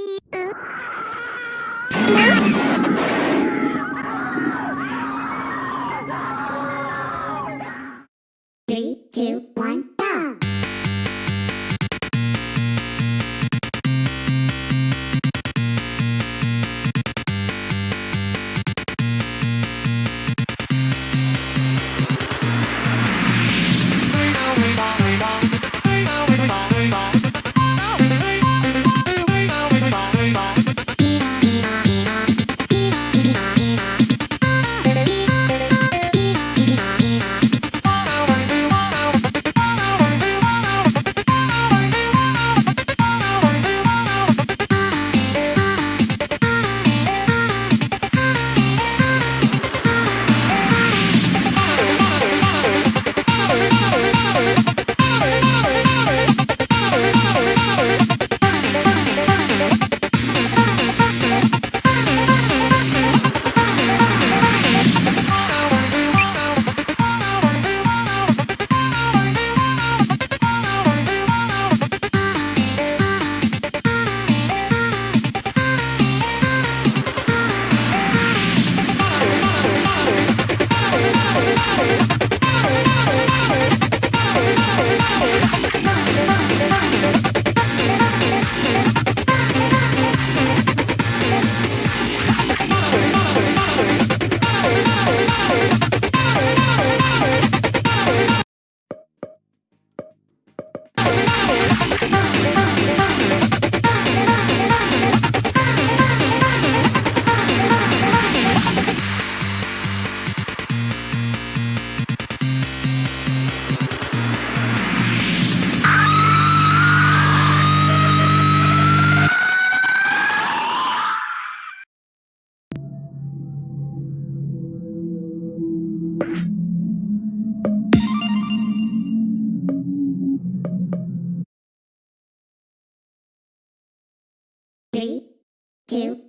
Three, Three, two,